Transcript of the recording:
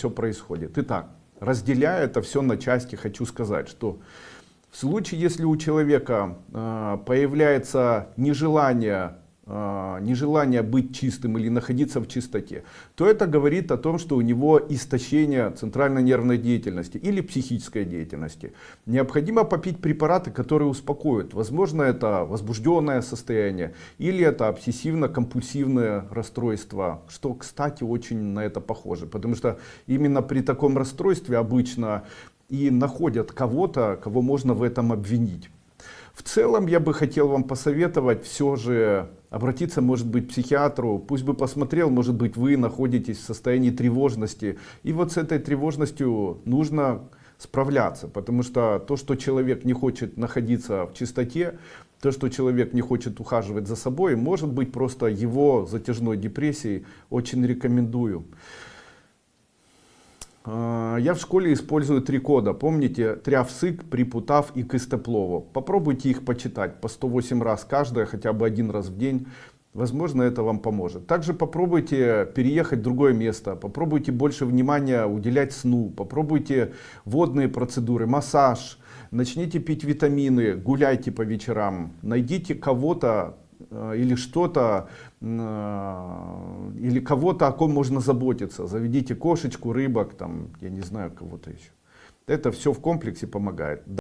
все происходит. Итак, разделяя это все на части, хочу сказать, что в случае, если у человека э, появляется нежелание а, нежелание быть чистым или находиться в чистоте, то это говорит о том, что у него истощение центральной нервной деятельности или психической деятельности. Необходимо попить препараты, которые успокоят. Возможно, это возбужденное состояние или это обсессивно-компульсивное расстройство, что, кстати, очень на это похоже. Потому что именно при таком расстройстве обычно и находят кого-то, кого можно в этом обвинить. В целом я бы хотел вам посоветовать все же обратиться может быть к психиатру, пусть бы посмотрел, может быть вы находитесь в состоянии тревожности. И вот с этой тревожностью нужно справляться, потому что то, что человек не хочет находиться в чистоте, то, что человек не хочет ухаживать за собой, может быть просто его затяжной депрессией, очень рекомендую. А, я в школе использую три кода. Помните? Трявсык, Припутав и Кыстеплово. Попробуйте их почитать по 108 раз каждая, хотя бы один раз в день. Возможно, это вам поможет. Также попробуйте переехать в другое место. Попробуйте больше внимания уделять сну. Попробуйте водные процедуры, массаж. Начните пить витамины, гуляйте по вечерам. Найдите кого-то, или что-то, э, или кого-то, о ком можно заботиться. Заведите кошечку, рыбок, там, я не знаю, кого-то еще. Это все в комплексе помогает.